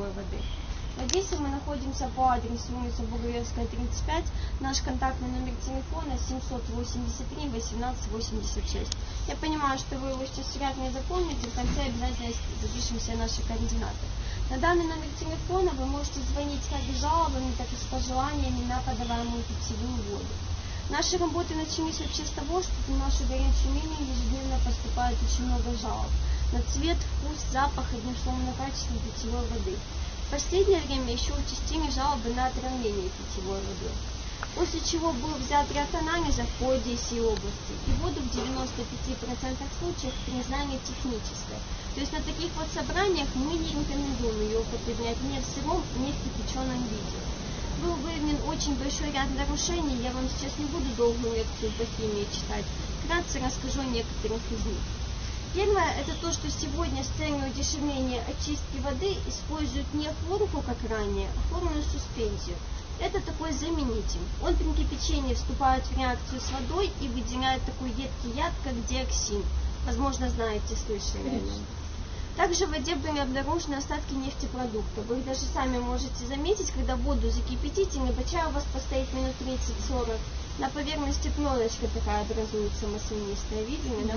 питьевой воды. В мы находимся по адресу улица Бугаевская, 35. Наш контактный номер телефона 783 1886. Я понимаю, что вы его сейчас вряд не запомните, в конце обязательно запишем все наши координаты. На данный номер телефона вы можете звонить как с жалобами, так и с пожеланиями на подаваемую питьевую воду. Наши работы начались вообще с того, что в нашу горячую линию ежедневно поступает очень много жалоб на цвет, вкус, запах, одним словом, на качество питьевой воды. В последнее время еще участились жалобы на отравление питьевой водой. После чего был взят ряд анализов по Одессе и области, и воду в 95% случаев признали технической. То есть на таких вот собраниях мы не рекомендуем ее употреблять ни в сыром, ни в кипяченом виде был выявлен очень большой ряд нарушений. Я вам сейчас не буду долгую лекцию по химии читать. Вкратце расскажу о некоторых из них. Первое, это то, что сегодня с целью удешевления очистки воды используют не хлорку, как ранее, а хлорную суспензию. Это такой заменитель. Он при кипячении вступает в реакцию с водой и выделяет такой едкий яд, как диоксин. Возможно, знаете, слышали о нем. Также в воде были обнаружены остатки нефтепродуктов. Вы их даже сами можете заметить, когда воду закипятите, небольшая у вас постоит минут 30-40. На поверхности пленочка такая образуется маслянистая. Видели, да?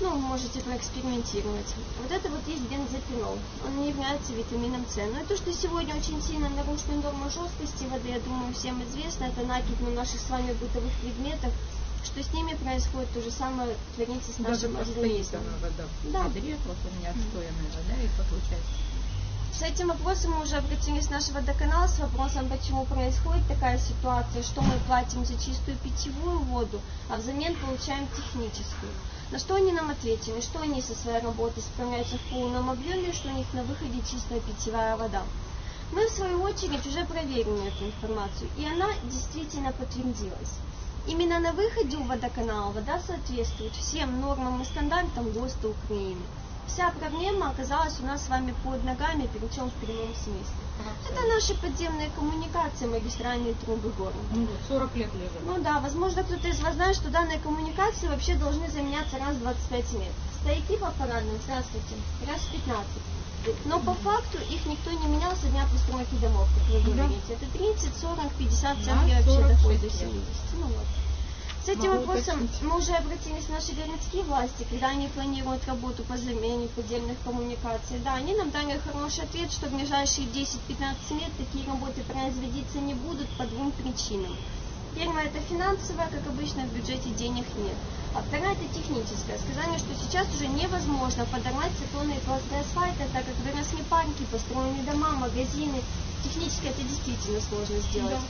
Ну, можете проэкспериментировать. Вот это вот есть бензопирол. Он не является витамином С. Но и то, что сегодня очень сильно нарушены нормы жесткости воды, я думаю, всем известно. Это накипь на наших с вами бытовых предметов что с ними происходит то же самое творится с Даже нашим постоит организмом. вода в Да. ведре, вот у меня отстоянная вода, и получается. С этим вопросом мы уже обратились в наш водоканал с вопросом, почему происходит такая ситуация, что мы платим за чистую питьевую воду, а взамен получаем техническую. На что они нам ответили, что они со своей работой справляются в полном объеме, что у них на выходе чистая питьевая вода. Мы, в свою очередь, уже проверили эту информацию, и она действительно подтвердилась. Именно на выходе у водоканала вода соответствует всем нормам и стандартам ГОСТа Украины. Вся проблема оказалась у нас с вами под ногами, причем в прямом смысле. Это наши подземные коммуникации, магистральные трубы города. Ну, вот 40 лет лежит. Ну да, возможно, кто-то из вас знает, что данные коммуникации вообще должны заменяться раз в 25 лет. Стояки по парадным, здравствуйте, раз в 15. Но по факту их никто не менял со дня постройки домов, как вы говорите. Это 30, 40, 50 Да, центнеров вообще 46 доходит до лет. 70. Ну вот. С этим Могу вопросом мы уже обратились в наши городские власти, когда они планируют работу по замене подземных коммуникаций. Да, они нам дали хороший ответ, что в ближайшие 10-15 лет такие работы производиться не будут по двум причинам. Первое это финансовое, как обычно в бюджете денег нет. А вторая это техническая. Сказали, что сейчас уже невозможно подорвать циклонные пласты асфальта, так как выросли парки, построены дома, магазины. Технически это действительно сложно сделать.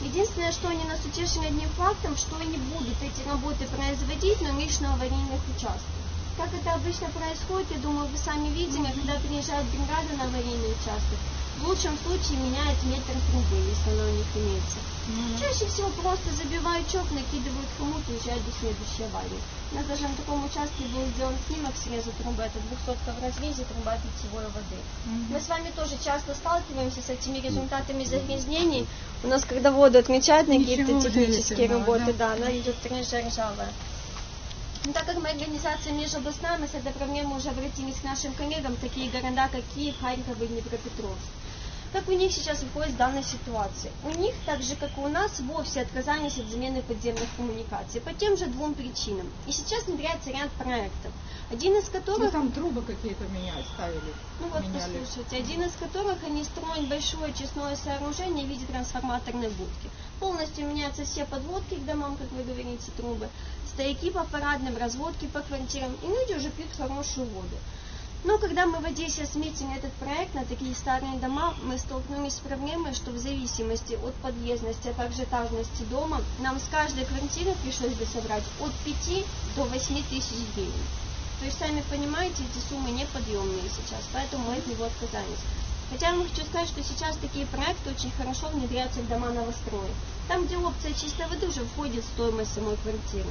Единственное, что они нас утешили одним фактом, что они будут эти работы производить, но лишь на аварийных участках. Как это обычно происходит, я думаю, вы сами видели, когда приезжает бригада на аварийный участок, в лучшем случае меняет метр трубы, если она у них имеется. Чаще всего просто забивают чок, накидывают хомут и уезжают до следующей аварии. У нас даже на таком участке был сделан снимок среза трубы, это 200 в разрезе труба питьевой воды. Мы с вами тоже часто сталкиваемся с этими результатами загрязнений. У нас, когда воду отмечают на какие-то технические работы, да. да, она идет рыжая, ржавая. Но так как мы организация межобластная, мы с этой проблемой уже обратились к нашим коллегам, такие города, как Киев, Харьков и Днепропетровск. Как у них сейчас выходит с данной ситуации? У них, так же как и у нас, вовсе отказались от замены подземных коммуникаций по тем же двум причинам. И сейчас внедряется ряд проектов, один из Ну, которых там трубы какие-то меняют, ставили. ну вот меняли. послушайте, один из которых они строят большое очистное сооружение в виде трансформаторной будки. Полностью меняются все подводки к домам, как вы говорите, трубы, стояки по парадным, разводки по квартирам, и люди уже пьют хорошую воду. Но когда мы в Одессе сметили этот проект на такие старые дома, мы столкнулись с проблемой, что в зависимости от подъездности, а также этажности дома, нам с каждой квартиры пришлось бы собрать от 5 до 8 тысяч гривен. То есть, сами понимаете, эти суммы неподъемные сейчас, поэтому мы от него отказались. Хотя я вам хочу сказать, что сейчас такие проекты очень хорошо внедряются в дома новостроек. Там, где опция чистой воды уже входит в стоимость самой квартиры.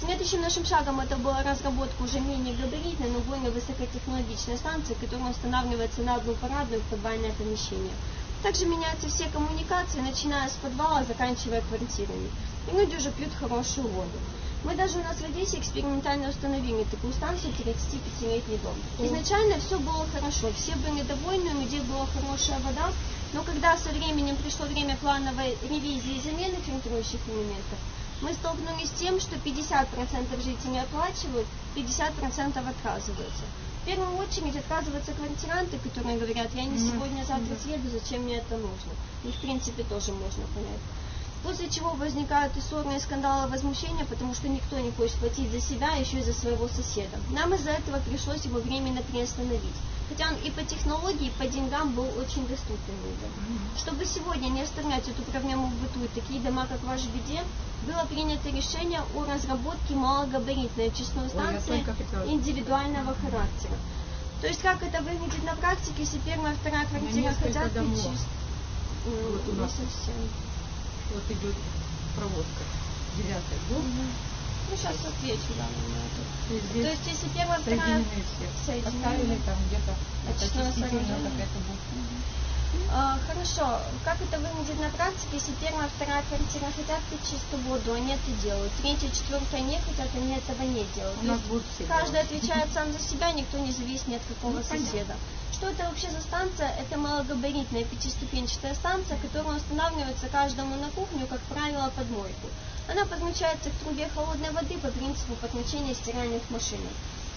Следующим нашим шагом это была разработка уже менее габаритной, но более высокотехнологичной станции, которая устанавливается на одну парадную в подвальное помещение. Также меняются все коммуникации, начиная с подвала, заканчивая квартирами. И люди уже пьют хорошую воду. Мы даже у нас в Одессе экспериментально установили такую станцию 35-летний дом. Изначально все было хорошо, все были довольны, у людей была хорошая вода, но когда со временем пришло время плановой ревизии и замены фильтрующих элементов, мы столкнулись с тем, что 50% жителей оплачивают, 50% отказываются. В первую очередь отказываются квартиранты, которые говорят, я не сегодня, завтра съеду, зачем мне это нужно. И в принципе тоже можно понять. После чего возникают и ссоры, и скандалы, возмущения, потому что никто не хочет платить за себя, а еще и за своего соседа. Нам из-за этого пришлось его временно приостановить. Хотя он и по технологии, и по деньгам был очень доступен людям. Чтобы сегодня не оставлять эту проблему в быту и такие дома, как ваш беде, было принято решение о разработке малогабаритной очистной станции хотела индивидуального характера. То есть как это выглядит на практике, если первая, вторая квартира хотят домов. чист- М, Вот у не нас. совсем. Вот идет проводка. Девятый дом. Ну, сейчас отвечу, да, на это. То есть, если первая, вторая... соединены все. Поставили там где-то сооружение. какая-то будет. А, хорошо, как это выглядит на практике, если первая, вторая квартира хотят пить чистую воду, они это делают. Третья, четвертая не хотят, они этого не делают. У нас будут все каждый делать. отвечает сам за себя, никто не зависит ни от какого Ну, понятно. соседа. Что это вообще за станция? Это малогабаритная пятиступенчатая станция, которая устанавливается каждому на кухню, как правило, под мойку. Она подключается к трубе холодной воды по принципу подключения стиральных машинок.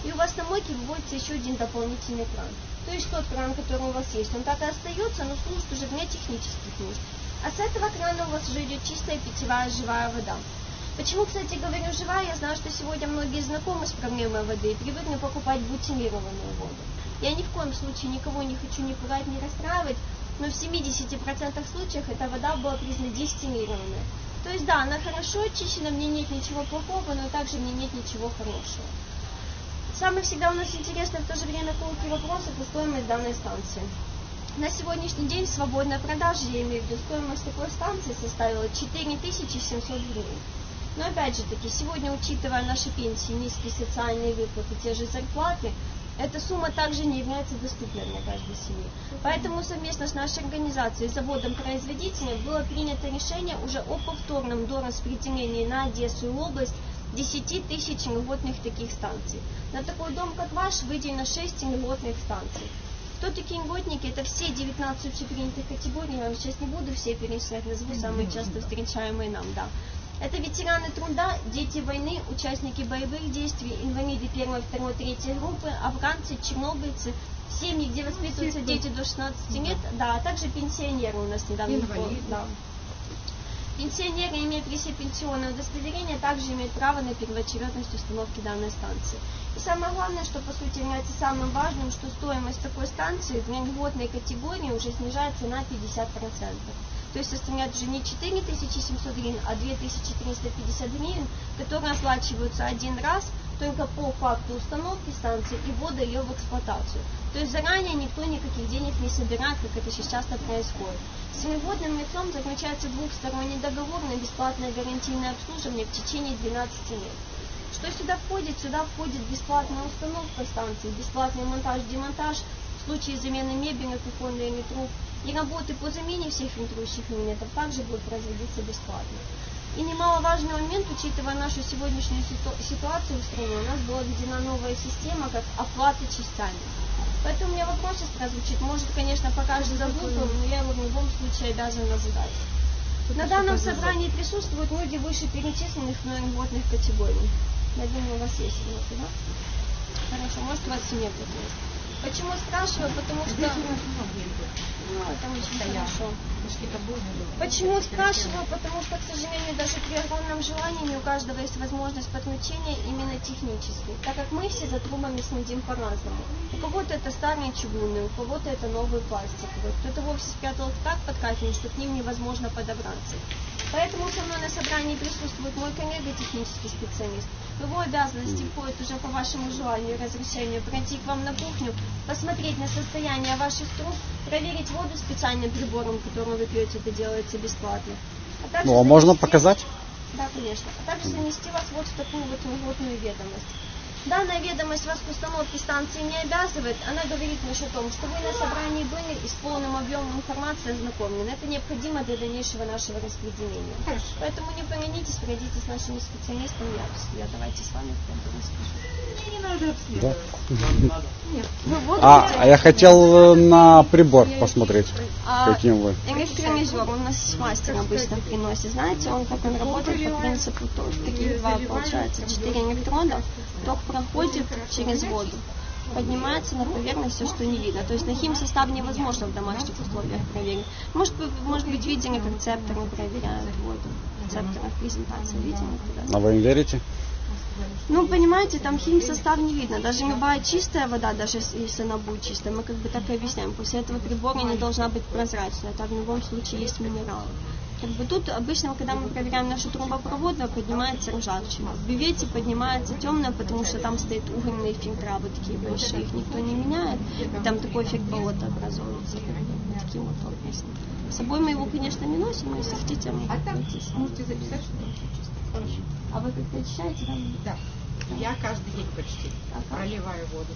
И у вас на мойке выводится еще один дополнительный кран. То есть тот кран, который у вас есть, он так и остается, но служит уже для технических нужд. А с этого крана у вас уже идет чистая питьевая живая вода. Почему, кстати, говорю живая? Я знаю, что сегодня многие знакомы с проблемой воды и привыкли покупать бутилированную воду. Я ни в коем случае никого не хочу ни пугать, ни расстраивать, но в 70% случаев эта вода была признана дистиллированной. То есть да, она хорошо очищена, мне нет ничего плохого, но также мне нет ничего хорошего. Самый всегда у нас интересный в то же время колкий вопрос это стоимость данной станции. На сегодняшний день в свободной продаже, я имею в виду, стоимость такой станции составила 4700 гривен. Но опять же таки, сегодня, учитывая наши пенсии, низкие социальные выплаты, те же зарплаты, эта сумма также не является доступной для каждой семьи. Поэтому совместно с нашей организацией, заводом-производителем, было принято решение уже о повторном дораспределении на Одессу и область 10 тысяч льготных таких станций. На такой дом, как ваш, выделено 6 льготных станций. Кто такие льготники? Это все 19 общепринятых категорий, я вам сейчас не буду все перечислять, назову самые часто встречаемые нам, да. Это ветераны труда, дети войны, участники боевых действий, инвалиды первой, второй, третьей группы, афганцы, чернобыльцы, семьи, где воспитываются дети до 16 лет, да, а также пенсионеры у нас недавно. Инвалиды. Да. Пенсионеры, имея при себе пенсионное удостоверение, также имеют право на первоочередность установки данной станции. И самое главное, что по сути является самым важным, что стоимость такой станции для льготной категории уже снижается на 50%. То есть составляет уже не 4700 гривен, а 2350 гривен, которые оплачиваются один раз только по факту установки станции и ввода ее в эксплуатацию. То есть заранее никто никаких денег не собирает, как это сейчас часто происходит. С льготным лицом заключается двухсторонний договор на бесплатное гарантийное обслуживание в течение 12 лет. Что сюда входит? Сюда входит бесплатная установка станции, бесплатный монтаж, демонтаж, в случае замены мебели, кухонной или труб, и работы по замене всех фильтрующих элементов также будут производиться бесплатно. И немаловажный момент, учитывая нашу сегодняшнюю ситу- ситуацию в стране, у нас была введена новая система, как оплата частями. Поэтому у меня вопрос сейчас звучит, может, конечно, покажет за глупым, но я его в любом случае обязана задать. На данном собрании присутствуют люди выше перечисленных мной льготных категорий. Я думаю, у вас есть льготы, да? Хорошо, может, у вас нет есть. Почему спрашиваю? Потому что... Ну. Какие-то бойни были. Почему спрашиваю? Потому что, к сожалению, даже при огромном желании не у каждого есть возможность подключения именно технической. Так как мы все за трубами следим по-разному. У кого-то это старые чугунные, у кого-то это новые пластиковые. Кто-то вовсе спрятал их так под кафель, что к ним невозможно подобраться. Поэтому со мной на собрании присутствует мой коллега, технический специалист. В его обязанности входит уже по вашему желанию и разрешению пройти к вам на кухню, посмотреть на состояние ваших труб, проверить воду специальным прибором, которым вы пьете, это делается бесплатно. А также Ну, а можно занести- показать? Да, конечно. А также занести вас вот в такую вот льготную ведомость. Данная ведомость вас к установке станции не обязывает. Она говорит лишь о том, что вы на собрании были и с полным объемом информации ознакомлены. Это необходимо для дальнейшего нашего распределения. Хорошо. Поэтому не поленитесь, пройдите с нашими специалистами, я, я давайте с вами скажу. Мне не надо Да. обследовать. Нет. Вы воду А, хотите? а я хотел э, на прибор посмотреть, А, каким вы. Электровизор у нас с мастер обычно приносит. Знаете, он как он работает по принципу, то, таких два получается, четыре электрода, ток проходит через воду. Поднимается на поверхность все, что не видно. То есть на химсостав невозможно в домашних условиях проверить. Может, вы, может быть, видели, как цепторы проверяют воду. В цепторах презентации видели? когда? А вы им верите? Ну, понимаете, там химсостав не видно. Даже любая чистая вода, даже если- она будет чистая, мы как бы так и объясняем. После этого прибора не должна быть прозрачной. Так в любом случае есть минералы. Как бы тут обычно, когда мы проверяем наши трубопроводы, поднимается ржавчина. В бювете поднимается темная, потому что там стоят угольные фильтра, вот такие большие, их никто не меняет. И там такой эффект болота образуется. Таким вот образом. С собой мы его, конечно, не носим, но если хотите, мы А там можете записать, что очень чисто. Хорошо. А вы как-то очищаете там? Да. Я каждый день почти Ага. проливаю воду.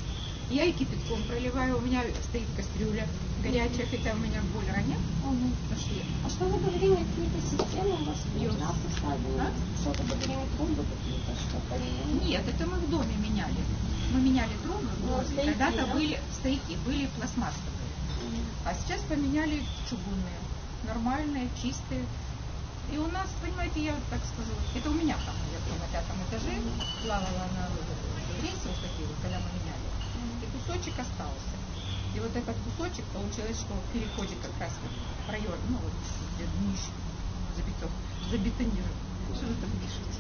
Я и кипятком проливаю. У меня стоит кастрюля горячая, хотя у меня. Мгм. потому что я- А что вы говорили, какие-то системы у вас Юс. да, поставили? А? Что-то говорили, трубы какие-то, что-то? Нет, это мы в доме меняли. Мы меняли трубы в Ну, доме. Когда-то да? были стояки, были пластмассовые. А сейчас поменяли чугунные. Нормальные, чистые. И у нас, понимаете, я так скажу, это у меня там, я на пятом этаже плавала на рельсы вот такие вот, когда мы меняли. И кусочек остался. И вот этот кусочек получилось, что в переходе как раз вот в район, ну вот где днище забито, забетонировано. Что вы там пишете?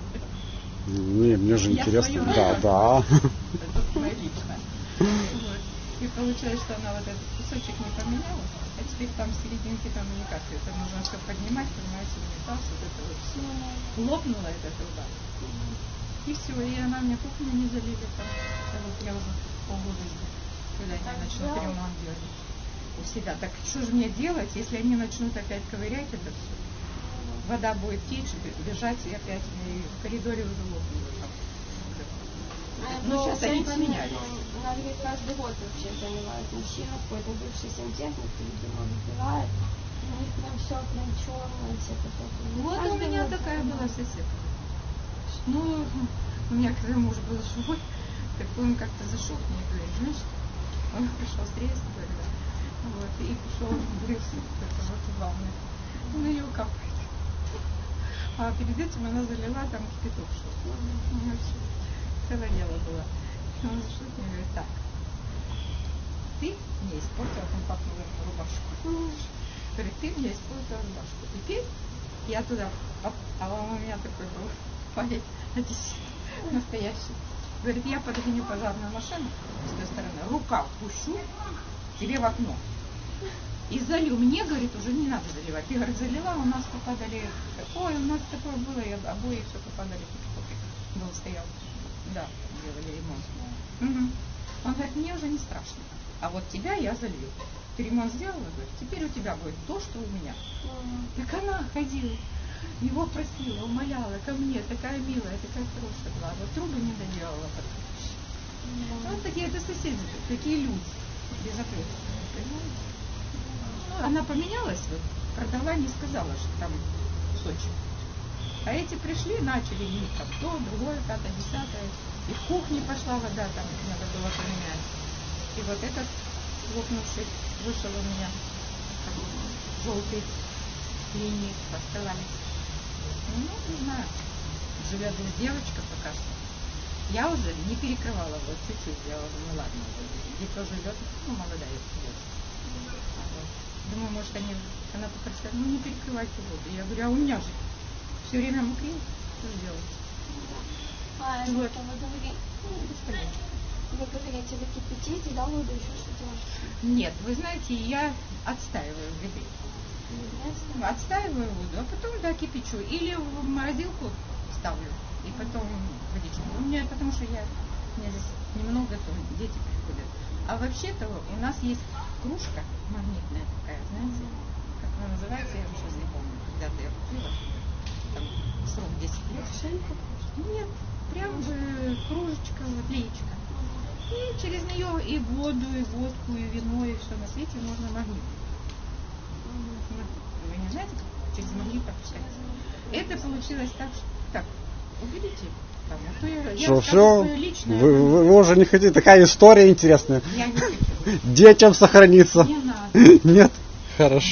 Не, мне же Я интересно. свою Да, да. Это личная. Вот. И получилось, что она вот этот кусочек не поменяла, а теперь там в серединке там никак. Это нужно все поднимать, понимаете, унитаз, вот это вот все. Лопнула эта труба. И все, и она мне кухню не залили там. Вот я уже полгода жду, когда они начнут ремонт делать у себя. Так что же мне делать, если они начнут опять ковырять это все? Вода будет течь, бежать, и опять и в коридоре уже лопнула. там. Ну, сейчас они поменяли. Она говорит, каждый год вообще занимает мужчина, какой-то бывший сантехник, видимо, выпивает. У них прям все прям черное, все такое. Вот у меня такая была соседка. Ну, у меня когда муж был живой, так он как-то зашел к ней и говорит, знаешь, он пришел с рейса вот, и пришел брился, это вот в ванной. На нее капает. А перед этим она залила там кипяток что-то. Ну, целое дело было. И Он зашел и говорит, так, ты мне испортила компактную рубашку. Говорит, ты мне испортила рубашку. Теперь я туда, а, а у меня такой был парень, одессит, настоящий. Говорит, я подгоню пожарную машину с той стороны, рукав пущу тебе в окно. И залью. Мне, говорит, уже не надо заливать. Я, говорит, залила, у нас попадали... Ой, у нас такое было, и обои все попадали. Был стоял. Да, делали ремонт. Мгм. Он говорит, мне уже не страшно. А вот тебя я залью. Ты ремонт сделала, говорит, теперь у тебя будет то, что у меня. Так она ходила, его просила, умоляла ко мне, такая милая, такая хорошая была. Вот трубы не доделала. потом. Вот такие это соседи, такие люди, без ответственности, понимаете? Ну, она поменялась, вот, продала, не сказала, что там Сочи. А эти пришли, начали них там то, другое, пятое, десятое. И в кухне пошла вода, там надо было поменять. И вот этот лопнувший вышел у меня желтый линии оставались. Ну, не знаю. Живет здесь девочка пока что. Я уже не перекрывала, вот чуть-чуть сделала, ну ладно. Где-то живет, ну, молодая девочка. Вот. Думаю, может, они, она попросила, ну, не перекрывайте воду. Я говорю, а у меня же все время мокрее, что сделать? А, Вот. это вы говорите, вы говорите, вы кипятите, да, воду еще что делаете? Нет, вы знаете, я отстаиваю в ведре. Отстаиваю воду, а потом, да, кипячу. Или в морозилку ставлю, и потом водичку. У меня, потому что я, у меня здесь немного, то дети приходят. А вообще-то у нас есть кружка магнитная такая, знаете, как она называется, я уже сейчас не помню. Когда-то я купила, там срок 10 лет. Нет, прям э, кружечка, вот леечка. И через нее и воду, и водку, и вино, и все на свете можно магнит. Вы не знаете, как через магнит пропускать? Это получилось так, что... Так, уберите. Там, а я, Что, все? личное. Вы, вы- вы уже не хотите? Такая история интересная. Я не хочу. Детям сохранится. Не надо. Нет? Хорошо.